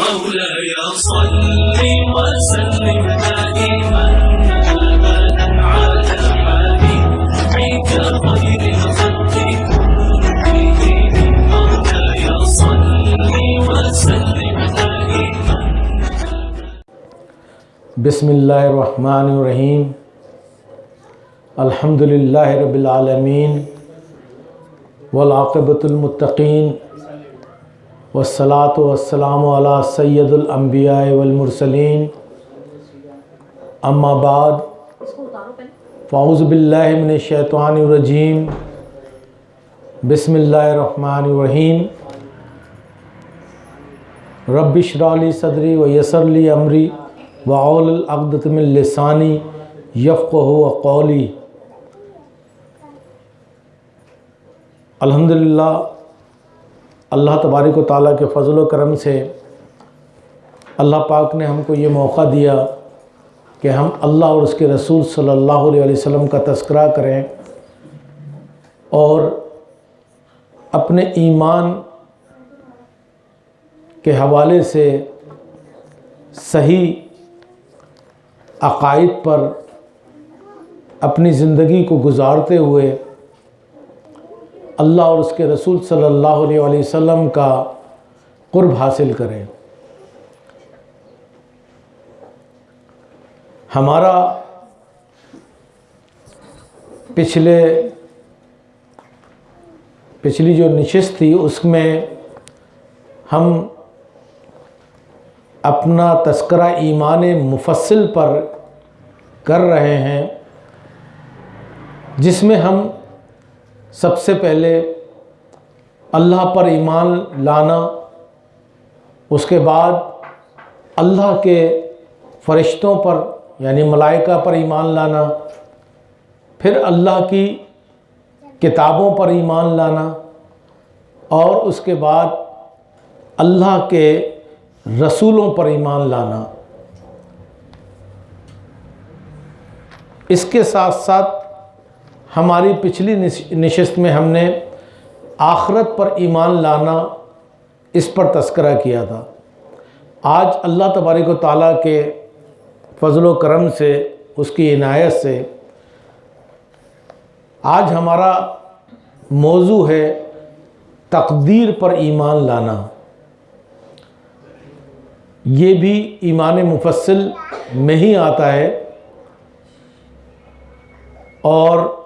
مولاي صل وسلم دائما ابدا على حبيبك خير الخلق كلهم. مولاي صل وسلم دائما. بسم اللہ الرحمن الرحیم الحمد للہ رب العالمین والعاقبۃ المتقین والصلاة والسلام علی سید الانبیاء والمرسلین. اما بعد، فاعوذ باللہ من الشیطان الرجیم. بسم اللہ الرحمن الرحیم. رب اشرح لی صدری و یسر لی امری وعول العقدۃ من لسانی یفقہ قولی. الحمدللہ اللہ تبارک و تعالیٰ کے فضل و کرم سے اللہ پاک نے ہم کو یہ موقع دیا کہ ہم اللہ اور اس کے رسول صلی اللہ علیہ وسلم کا تذکرہ کریں اور اپنے ایمان کے حوالے سے صحیح عقائد پر اپنی زندگی کو گزارتے ہوئے اللہ اور اس کے رسول صلی اللہ علیہ وسلم کا قرب حاصل کریں۔ ہمارا پچھلے پچھلی جو نشست تھی، اس میں ہم اپنا تذکرہ ایمان مفصل پر کر رہے ہیں، جس میں ہم سب سے پہلے اللہ پر ایمان لانا، اس کے بعد اللہ کے فرشتوں پر یعنی ملائکہ پر ایمان لانا، پھر اللہ کی کتابوں پر ایمان لانا، اور اس کے بعد اللہ کے رسولوں پر ایمان لانا۔ اس کے ساتھ ساتھ ہماری پچھلی نشست میں ہم نے آخرت پر ایمان لانا اس پر تذکرہ کیا تھا۔ آج اللہ تبارک و تعالیٰ کے فضل و کرم سے، اس کی عنایت سے آج ہمارا موضوع ہے تقدیر پر ایمان لانا۔ یہ بھی ایمان مفصل میں ہی آتا ہے اور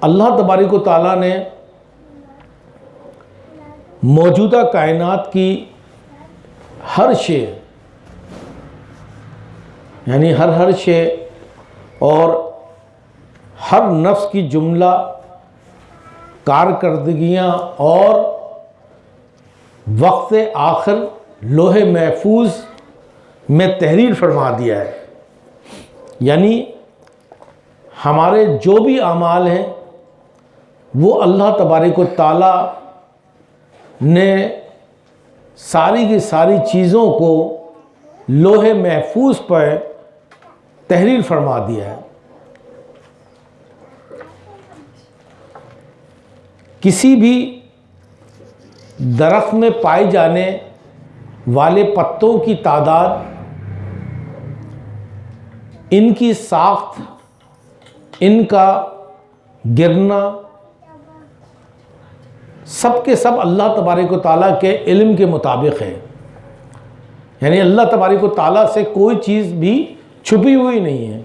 اللہ تبارک و تعالیٰ نے موجودہ کائنات کی ہر شے یعنی ہر ہر شے اور ہر نفس کی جملہ، کارکردگیاں اور وقت آخر لوہے محفوظ میں تحریر فرما دیا ہے۔ یعنی ہمارے جو بھی اعمال ہیں وہ اللہ تبارک و تعالیٰ نے ساری کی ساری چیزوں کو لوہے محفوظ پر تحریر فرما دیا ہے۔ کسی بھی درخت میں پائے جانے والے پتوں کی تعداد، ان کی ساخت، ان کا گرنا سب کے سب اللہ تبارک و تعالیٰ کے علم کے مطابق ہے یعنی اللہ تبارک و تعالیٰ سے کوئی چیز بھی چھپی ہوئی نہیں ہے۔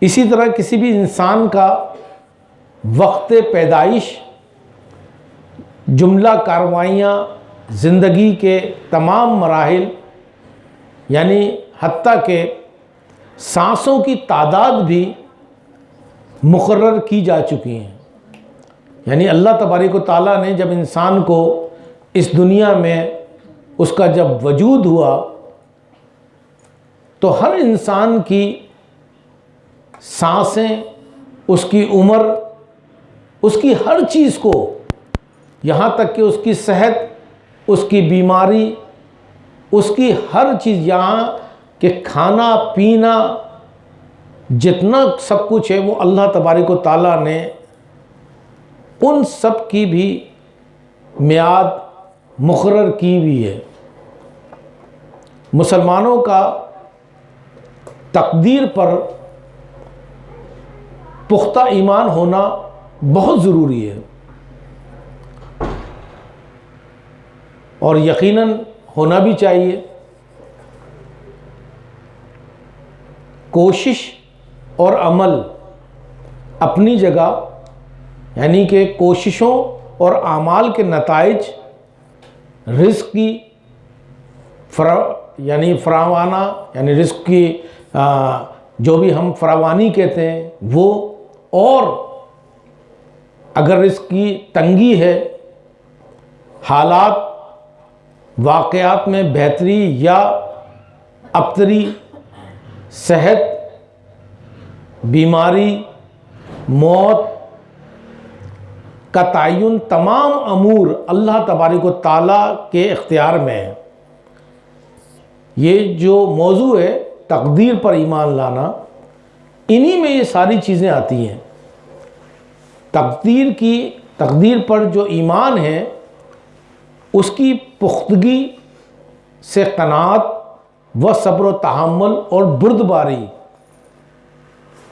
اسی طرح کسی بھی انسان کا وقت پیدائش، جملہ کاروائیاں، زندگی کے تمام مراحل یعنی حتیٰ کہ سانسوں کی تعداد بھی مقرر کی جا چکی ہیں۔ یعنی اللہ تبارک و تعالیٰ نے جب انسان کو اس دنیا میں اس کا جب وجود ہوا، تو ہر انسان کی سانسیں، اس کی عمر، اس کی ہر چیز کو، یہاں تک کہ اس کی صحت، اس کی بیماری، اس کی ہر چیز، یہاں کہ کھانا، پینا، جتنا سب کچھ ہے، وہ اللہ تبارک و تعالیٰ نے ان سب کی بھی میعاد مقرر کی ہوئی ہے۔ مسلمانوں کا تقدیر پر پختہ ایمان ہونا بہت ضروری ہے۔ اور یقیناً ہونا بھی چاہیے۔ کوشش اور عمل اپنی جگہ یعنی کہ کوششوں اور اعمال کے نتائج رزق کی فرا یعنی فراوانہ یعنی رزق کی جو بھی ہم فراوانی کہتے ہیں، وہ اور اگر رزق کی تنگی ہے، حالات واقعات میں بہتری یا ابتری، صحت، بیماری، موت کا تعین تمام امور اللہ تبارک و تعالیٰ کے اختیار میں ہے۔ یہ جو موضوع ہے، تقدیر پر ایمان لانا، انہی میں یہ ساری چیزیں آتی ہیں۔ تقدیر کی، تقدیر پر جو ایمان ہے، اس کی پختگی سے قناعت و صبر و تحمل اور بردباری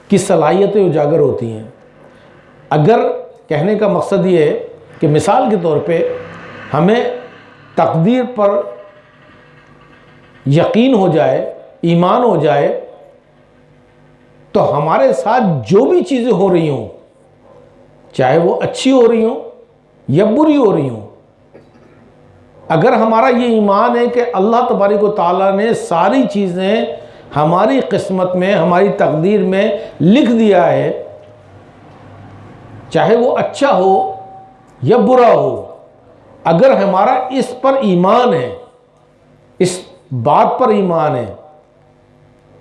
کی صلاحیتیں اجاگر ہوتی ہیں۔ اگر کہنے کا مقصد یہ ہے کہ مثال کے طور پہ ہمیں تقدیر پر یقین ہو جائے، ایمان ہو جائے، تو ہمارے ساتھ جو بھی چیزیں ہو رہی ہوں، چاہے وہ اچھی ہو رہی ہوں یا بری ہو رہی ہوں، اگر ہمارا یہ ایمان ہے کہ اللہ تبارک و تعالیٰ نے ساری چیزیں ہماری قسمت میں، ہماری تقدیر میں لکھ دیا ہے چاہے وہ اچھا ہو یا برا ہو، اگر ہمارا اس پر ایمان ہے، اس بات پر ایمان ہے،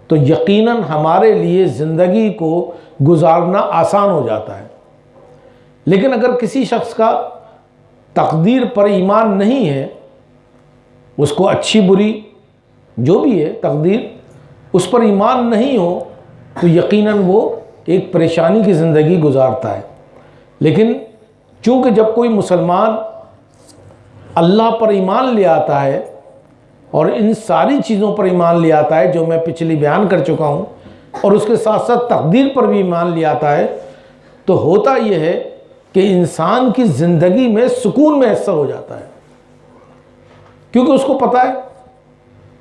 تو یقیناً ہمارے لیے زندگی کو گزارنا آسان ہو جاتا ہے۔ لیکن اگر کسی شخص کا تقدیر پر ایمان نہیں ہے، اس کو اچھی بری جو بھی ہے، تقدیر اس پر ایمان نہیں ہو، تو یقیناً وہ ایک پریشانی کی زندگی گزارتا ہے۔ لیکن چونکہ جب کوئی مسلمان اللہ پر ایمان لے آتا ہے اور ان ساری چیزوں پر ایمان لے آتا ہے جو میں پچھلی بیان کر چکا ہوں اور اس کے ساتھ ساتھ تقدیر پر بھی ایمان لے آتا ہے، تو ہوتا یہ ہے کہ انسان کی زندگی میں سکون میسر ہو جاتا ہے۔ کیونکہ اس کو پتہ ہے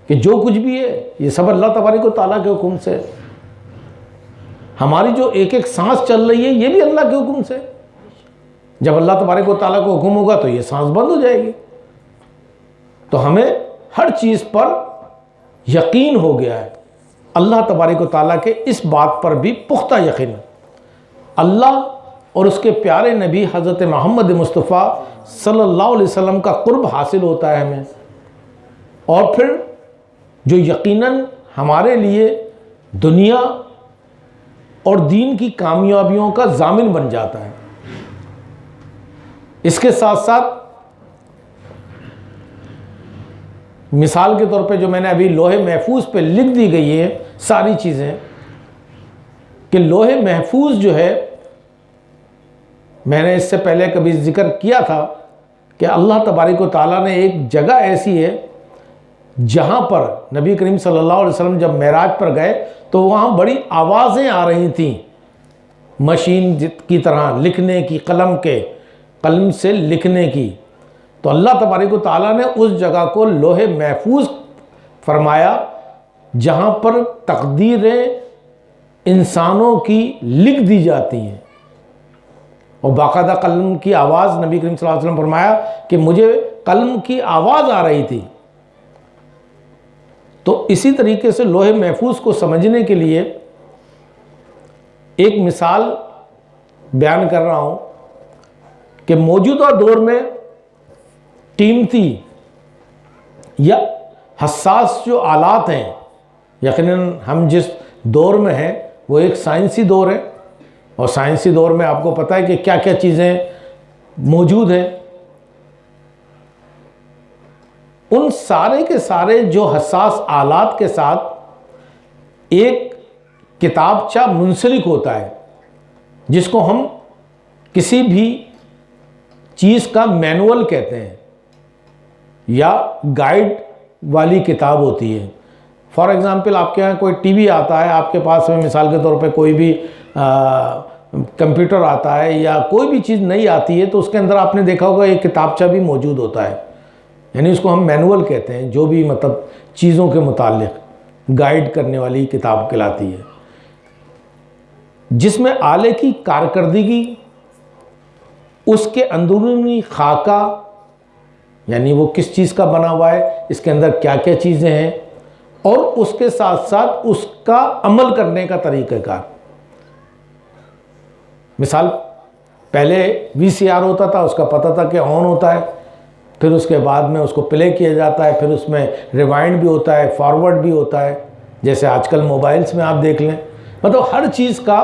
کہ جو کچھ بھی ہے، یہ سب اللہ تبارک و تعالیٰ کے حکم سے ہے۔ ہماری جو ایک ایک سانس چل رہی ہے، یہ بھی اللہ کے حکم سے ہے۔ جب اللہ تبارک و تعالیٰ کو حکم ہوگا تو یہ سانس بند ہو جائے گی۔ تو ہمیں ہر چیز پر یقین ہو گیا ہے۔ اللہ تبارک و تعالیٰ کے اس بات پر بھی پختہ یقین ہے۔ اللہ اور اس کے پیارے نبی حضرت محمد مصطفیٰ صلی اللہ علیہ وسلم کا قرب حاصل ہوتا ہے ہمیں۔ اور پھر جو یقیناً ہمارے لیے دنیا اور دین کی کامیابیوں کا ضامن بن جاتا ہے۔ اس کے ساتھ ساتھ مثال کے طور پہ جو میں نے ابھی لوہے محفوظ پہ لکھ دی گئی ہے، ساری چیزیں، کہ لوہے محفوظ جو ہے، میں نے اس سے پہلے کبھی ذکر کیا تھا کہ اللہ تبارک و تعالیٰ نے ایک جگہ ایسی ہے جہاں پر نبی کریم صلی اللہ علیہ وسلم جب معراج پر گئے تو وہاں بڑی آوازیں آ رہی تھیں، مشین کی طرح لکھنے کی، قلم کے قلم سے لکھنے کی۔ تو اللہ تبارک و تعالیٰ نے اس جگہ کو لوہے محفوظ فرمایا جہاں پر تقدیریں انسانوں کی لکھ دی جاتی ہیں۔ اور باقاعدہ قلم کی آواز نبی کریم صلی اللہ علیہ وسلم فرمایا کہ مجھے قلم کی آواز آ رہی تھی۔ تو اسی طریقے سے لوہے محفوظ کو سمجھنے کے لیے ایک مثال بیان کر رہا ہوں۔ کہ موجودہ دور میں قیمتی یا حساس جو آلات ہیں، یقیناً ہم جس دور میں ہیں، وہ ایک سائنسی دور ہے۔ اور سائنسی دور میں آپ کو پتہ ہے کہ کیا کیا چیزیں موجود ہیں۔ ان سارے کے سارے جو حساس آلات کے ساتھ ایک کتابچہ منسلک ہوتا ہے، جس کو ہم کسی بھی چیز کا مینول کہتے ہیں یا گائیڈ والی کتاب ہوتی ہے۔ فار ایگزامپل آپ کے یہاں کوئی ٹی وی آتا ہے، آپ کے پاس میں مثال کے طور پہ کوئی بھی کمپیوٹر آتا ہے یا کوئی بھی چیز نہیں آتی ہے تو اس کے اندر آپ نے دیکھا ہوگا ایک کتابچہ بھی موجود ہوتا ہے۔ یعنی اس کو ہم مینول کہتے ہیں، جو بھی مطلب چیزوں کے متعلق گائیڈ کرنے والی کتاب کہلاتی ہے۔ جس میں آلے کی کارکردگی اس کے اندرونی خاکہ یعنی وہ کس چیز کا بنا ہوا ہے، اس کے اندر کیا کیا چیزیں ہیں، اور اس کے ساتھ ساتھ اس کا عمل کرنے کا طریقہ کار۔ مثال، پہلے وی سی آر ہوتا تھا، اس کا پتہ تھا کہ آن ہوتا ہے، پھر اس کے بعد میں اس کو پلے کیا جاتا ہے، پھر اس میں ریوائنڈ بھی ہوتا ہے، فارورڈ بھی ہوتا ہے، جیسے آج کل موبائلز میں آپ دیکھ لیں۔ مطلب ہر چیز کا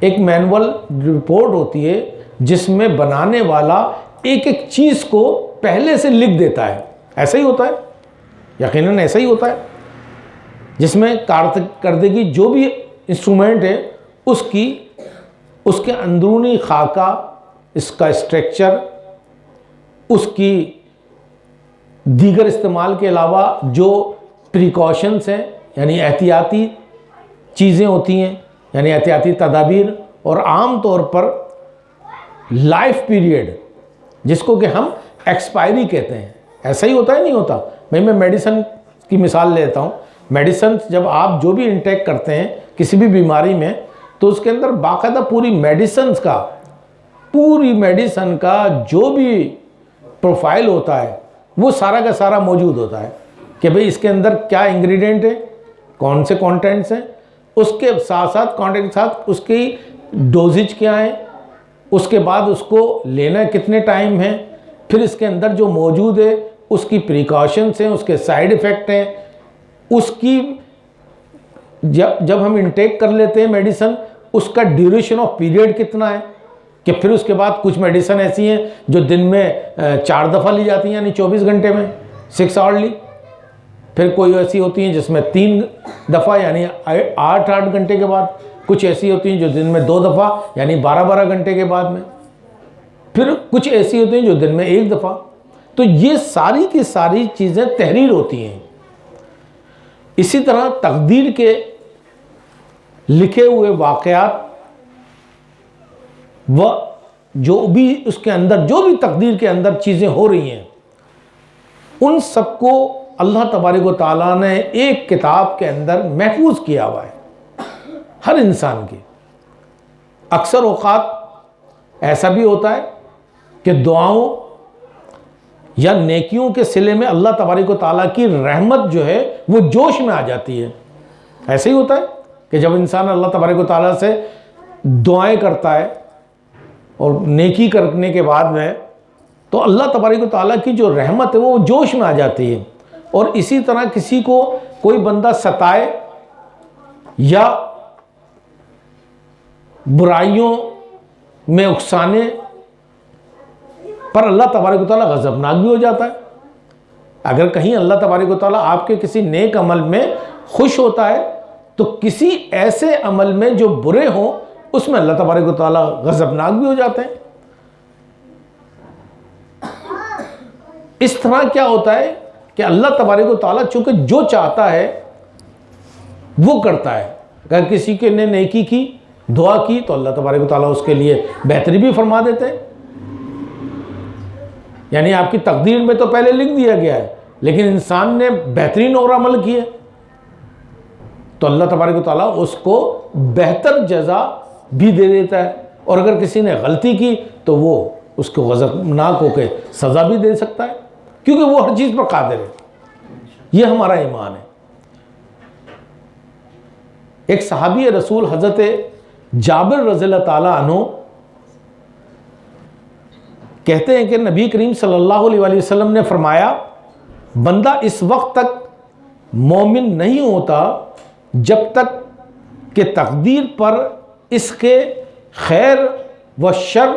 ایک مینول رپورٹ ہوتی ہے جس میں بنانے والا ایک ایک چیز کو پہلے سے لکھ دیتا ہے۔ ایسا ہی ہوتا ہے۔ یقیناً ایسا ہی ہوتا ہے۔ جس میں کارکردگی جو بھی انسٹرومنٹ ہے، اس کی، اس کے اندرونی خاکہ، اس کا اسٹرکچر، اس کی دیگر استعمال کے علاوہ جو پریکاشنس ہیں یعنی احتیاطی چیزیں ہوتی ہیں یعنی احتیاطی تدابیر، اور عام طور پر لائف پیریڈ، جس کو کہ ہم ایکسپائری کہتے ہیں۔ ایسا ہی ہوتا ہے، نہیں ہوتا۔ میں میں میڈیسن کی مثال لیتا ہوں۔ میڈیسن جب آپ جو بھی انٹیک کرتے ہیں کسی بھی بیماری میں، تو اس کے اندر باقاعدہ پوری میڈیسنس کا، پوری میڈیسن کا جو بھی پروفائل ہوتا ہے، وہ سارا کا سارا موجود ہوتا ہے کہ بھئی اس کے اندر کیا انگریڈینٹ ہے، کون سے کانٹینٹس ہیں، اس کے ساتھ ساتھ کانٹینٹ کے ساتھ اس کی ڈوزج کیا ہے اس کے بعد اس کو لینا کتنے ٹائم ہیں؟ پھر اس کے اندر جو موجود ہے، اس کی پریکاشنس ہیں، اس کے سائیڈ ایفیکٹ ہیں۔ اس کی جب جب ہم انٹیک کر لیتے ہیں میڈیسن اس کا ڈیوریشن آف پیریڈ کتنا ہے؟ کہ پھر اس کے بعد کچھ میڈیسن ایسی ہیں جو دن میں چار دفعہ لی جاتی ہیں یعنی چوبیس گھنٹے میں سکس آورلی پھر کوئی ایسی ہوتی ہیں جس میں تین دفعہ یعنی آٹھ آٹھ گھنٹے کے بعد۔ کچھ ایسی ہوتی ہیں جو دن میں دو دفعہ یعنی بارہ بارہ گھنٹے کے بعد میں۔ پھر کچھ ایسی ہوتی ہیں جو دن میں ایک دفعہ۔ تو یہ ساری کی ساری چیزیں تحریر ہوتی ہیں۔ اسی طرح تقدیر کے لکھے ہوئے واقعات وہ جو بھی اس کے اندر، جو بھی تقدیر کے اندر چیزیں ہو رہی ہیں، ان سب کو اللہ تبارک و تعالیٰ نے ایک کتاب کے اندر محفوظ کیا ہوا ہے۔ ہر انسان کی۔ اکثر اوقات ایسا بھی ہوتا ہے کہ دعاؤں یا نیکیوں کے سلے میں اللہ تبارک و تعالیٰ کی رحمت جو ہے وہ جوش میں آ جاتی ہے۔ ایسے ہی ہوتا ہے کہ جب انسان اللہ تبارک و تعالیٰ سے دعائیں کرتا ہے اور نیکی کرنے کے بعد میں تو اللہ تبارک و تعالیٰ کی جو رحمت ہے وہ جوش میں آ جاتی ہے۔ اور اسی طرح کسی کو کوئی بندہ ستائے یا برائیوں میں اکسانے پر اللہ تبارک و تعالیٰ غضبناک بھی ہو جاتا ہے۔ اگر کہیں اللہ تبارک و تعالیٰ آپ کے کسی نیک عمل میں خوش ہوتا ہے، تو کسی ایسے عمل میں جو برے ہوں، اس میں اللہ تبارک و تعالیٰ غضبناک بھی ہو جاتے ہیں۔ اس طرح کیا ہوتا ہے کہ اللہ تبارک و تعالیٰ چونکہ جو چاہتا ہے، وہ کرتا ہے۔ اگر کسی کے نے نیکی کی دعا کی تو اللہ تبارک و تعالیٰ اس کے لیے بہتری بھی فرما دیتے ہیں۔ یعنی آپ کی تقدیر میں تو پہلے لکھ دیا گیا ہے، لیکن انسان نے بہترین اور عمل کیا تو اللہ تبارک و تعالیٰ اس کو بہتر جزا بھی دے دیتا ہے۔ اور اگر کسی نے غلطی کی تو وہ اس کو غضبناک ہو کے سزا بھی دے سکتا ہے، کیونکہ وہ ہر چیز پر قادر ہے۔ یہ ہمارا ایمان ہے۔ ایک صحابی رسول حضرت جابر رضی اللہ تعالیٰ عنہ کہتے ہیں کہ نبی کریم صلی اللہ علیہ وسلم نے فرمایا، بندہ اس وقت تک مومن نہیں ہوتا جب تک کہ تقدیر پر اس کے خیر و شر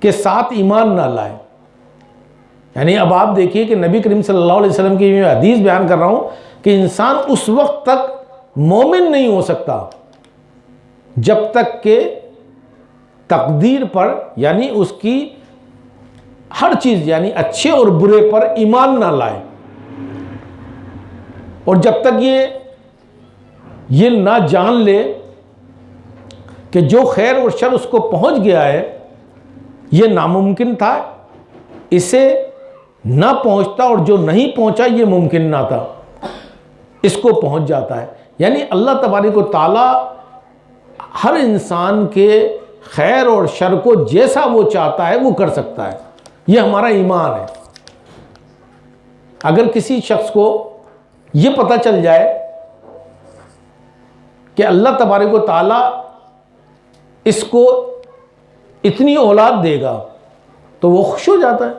کے ساتھ ایمان نہ لائے۔ یعنی اب آپ دیکھیے کہ نبی کریم صلی اللہ علیہ وسلم کی میں حدیث بیان کر رہا ہوں کہ انسان اس وقت تک مومن نہیں ہو سکتا۔ جب تک کہ تقدیر پر یعنی اس کی ہر چیز یعنی اچھے اور برے پر ایمان نہ لائے۔ اور جب تک یہ یہ نہ جان لے کہ جو خیر اور شر اس کو پہنچ گیا ہے، یہ ناممکن تھا، اسے نہ پہنچتا اور جو نہیں پہنچا، یہ ممکن نہ تھا۔ اس کو پہنچ جاتا ہے۔ یعنی اللہ تبارک و تعالیٰ ہر انسان کے خیر اور شر کو جیسا وہ چاہتا ہے وہ کر سکتا ہے۔ یہ ہمارا ایمان ہے۔ اگر کسی شخص کو یہ پتہ چل جائے کہ اللہ تبارک و تعالیٰ اس کو اتنی اولاد دے گا تو وہ خوش ہو جاتا ہے۔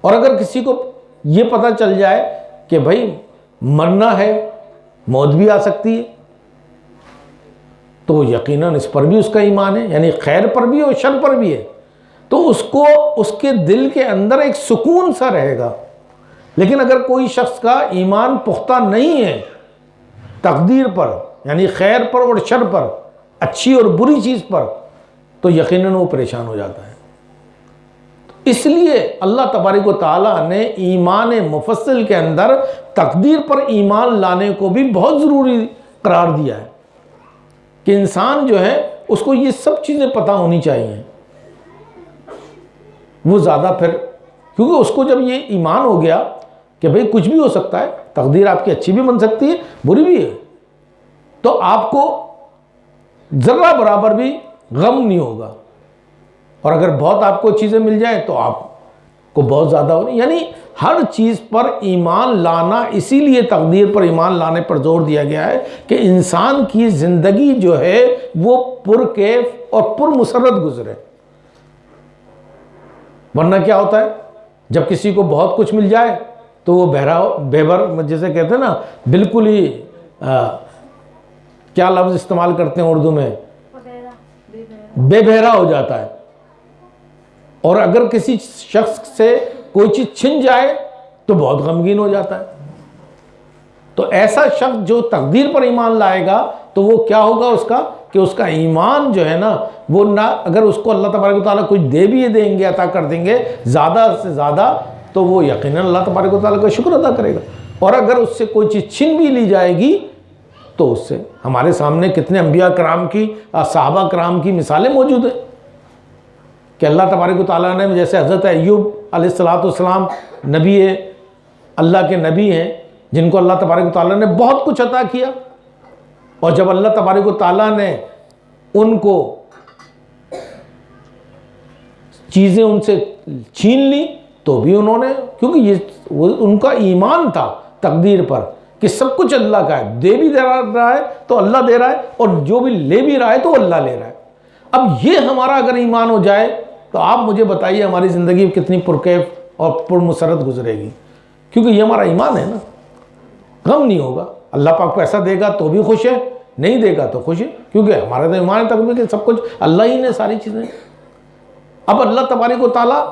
اور اگر کسی کو یہ پتہ چل جائے کہ بھائی مرنا ہے، موت بھی آ سکتی ہے۔ تو یقیناً اس پر بھی اس کا ایمان ہے یعنی خیر پر بھی اور شر پر بھی ہے۔ تو اس کو، اس کے دل کے اندر ایک سکون سا رہے گا۔ لیکن اگر کوئی شخص کا ایمان پختہ نہیں ہے، تقدیر پر یعنی خیر پر اور شر پر، اچھی اور بری چیز پر، تو یقیناً وہ پریشان ہو جاتا ہے۔ اس لیے اللہ تبارک و تعالیٰ نے ایمان مفصل کے اندر تقدیر پر ایمان لانے کو بھی بہت ضروری قرار دیا ہے۔ کہ انسان جو ہے، اس کو یہ سب چیزیں پتہ ہونی چاہیے۔ وہ زیادہ پھر، کیونکہ اس کو جب یہ ایمان ہو گیا کہ بھئی کچھ بھی ہو سکتا ہے، تقدیر آپ کی اچھی بھی بن سکتی ہے، بری بھی ہے، تو آپ کو ذرہ برابر بھی غم نہیں ہوگا۔ اور اگر بہت آپ کو چیزیں مل جائیں تو آپ کو بہت زیادہ ہو یعنی ہر چیز پر ایمان لانا، اسی لیے تقدیر پر ایمان لانے پر زور دیا گیا ہے کہ انسان کی زندگی جو ہے وہ پر کیف اور پر مسرت گزرے۔ ورنہ کیا ہوتا ہے؟ جب کسی کو بہت کچھ مل جائے تو وہ بہرا، بےبر جیسے کہتے ہیں نا، بالکل ہی کیا لفظ استعمال کرتے ہیں اردو میں؟ بے بہرا ہو جاتا ہے۔ اور اگر کسی شخص سے کوئی چیز چھن جائے تو بہت غمگین ہو جاتا ہے۔ تو ایسا شخص جو تقدیر پر ایمان لائے گا تو وہ کیا ہوگا اس کا؟ کہ اس کا ایمان جو ہے نا، وہ نہ اگر اس کو اللہ تبارک و تعالیٰ کچھ دے بھی دیں گے، عطا کر دیں گے زیادہ سے زیادہ، تو وہ یقیناً اللہ تبارک و تعالیٰ کا شکر ادا کرے گا۔ اور اگر اس سے کوئی چیز چھن بھی لی جائے گی تو اس سے ہمارے سامنے کتنے انبیاء کرام کی صحابہ کرام کی مثالیں موجود ہیں۔ کہ اللہ تبارک و تعالیٰ نے جیسے حضرت ایوب علیہ السلاۃ والسلام نبی اللہ کے نبی ہیں، جن کو اللہ تبارک و تعالیٰ نے بہت کچھ عطا کیا۔ اور جب اللہ تبارک و تعالیٰ نے ان کو چیزیں ان سے چھین لی، تو بھی انہوں نے، کیونکہ یہ ان کا ایمان تھا تقدیر پر، کہ سب کچھ اللہ کا ہے۔ دے بھی دے رہا ہے تو اللہ دے رہا ہے، اور جو بھی لے بھی رہا ہے تو اللہ لے رہا ہے۔ اب یہ ہمارا اگر ایمان ہو جائے تو آپ مجھے بتائیے ہماری زندگی کتنی پرکیف اور پر مسرت گزرے گی؟ کیونکہ یہ ہمارا ایمان ہے نا۔ غم نہیں ہوگا۔ اللہ پاک پیسہ دے گا تو بھی خوش ہے، نہیں دے گا تو خوش ہے۔ کیونکہ ہمارا تو ایمان تک بھی کہ سب کچھ۔ اللہ ہی نے ساری چیزیں۔ اب اللہ تبارک و تعالیٰ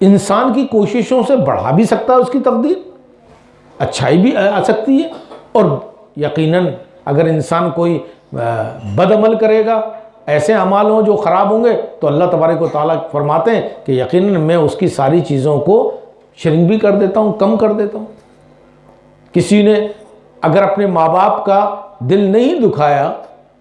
انسان کی کوششوں سے بڑھا بھی سکتا ہے اس کی تقدیر۔ اچھائی بھی آ سکتی ہے۔ اور یقیناً اگر انسان کوئی بد عمل کرے گا ایسے عمال ہوں جو خراب ہوں گے تو اللہ تبارک و تعالیٰ فرماتے ہیں کہ یقیناً میں اس کی ساری چیزوں کو شرنگ بھی کر دیتا ہوں، کم کر دیتا ہوں۔ کسی نے اگر اپنے ماں باپ کا دل نہیں دکھایا،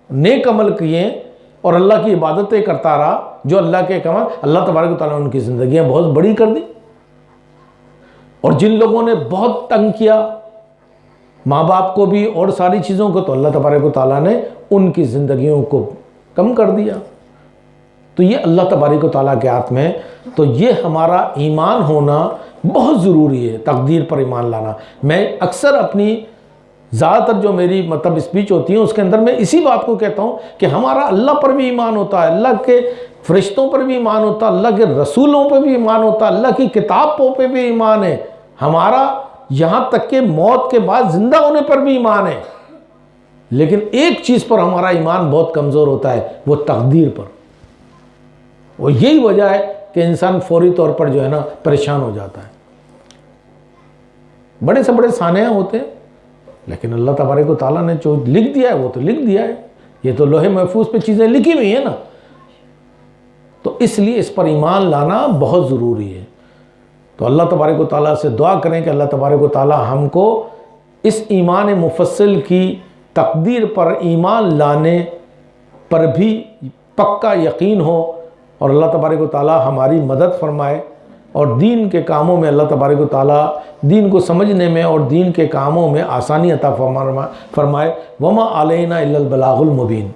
نیک عمل کیے اور اللہ کی عبادتیں کرتا رہا، جو اللہ کے کمال، اللہ تبارک و تعالیٰ نے ان کی زندگیاں بہت بڑی کر دی۔ اور جن لوگوں نے بہت تنگ کیا، ماں باپ کو بھی اور ساری چیزوں کو، تو اللہ تبارک و تعالیٰ نے ان کی زندگیوں کو کم کر دیا۔ تو یہ اللہ تبارک و تعالیٰ کے ہاتھ میں، تو یہ ہمارا ایمان ہونا بہت ضروری ہے، تقدیر پر ایمان لانا۔ میں اکثر اپنی زیادہ تر جو میری مطلب اسپیچ ہوتی ہے اس کے اندر میں اسی بات کو کہتا ہوں کہ ہمارا اللہ پر بھی ایمان ہوتا ہے، اللہ کے فرشتوں پر بھی ایمان ہوتا ہے، اللہ کے رسولوں پہ بھی ایمان ہوتا ہے، اللہ کی کتابوں پہ بھی ایمان ہے۔ ہمارا یہاں تک کہ موت کے بعد زندہ ہونے پر بھی ایمان ہے۔ لیکن ایک چیز پر ہمارا ایمان بہت کمزور ہوتا ہے، وہ تقدیر پر۔ وہ یہی وجہ ہے کہ انسان فوری طور پر جو ہے نا پریشان ہو جاتا ہے۔ بڑے سے بڑے سانحہ ہوتے ہیں، لیکن اللہ تبارک و تعالیٰ نے جو لکھ دیا ہے، وہ تو لکھ دیا ہے۔ یہ تو لوہے محفوظ پہ چیزیں لکھی ہوئی ہیں نا۔ تو اس لیے اس پر ایمان لانا بہت ضروری ہے۔ تو اللہ تبارک و تعالیٰ سے دعا کریں کہ اللہ تبارک و تعالیٰ ہم کو اس ایمان مفصل کی تقدیر پر ایمان لانے پر بھی پکا یقین ہو اور اللہ تبارک و تعالیٰ ہماری مدد فرمائے اور دین کے کاموں میں اللہ تبارک و تعالیٰ دین کو سمجھنے میں اور دین کے کاموں میں آسانی عطا فرمائے۔ وما علینا الا البلاغ المبین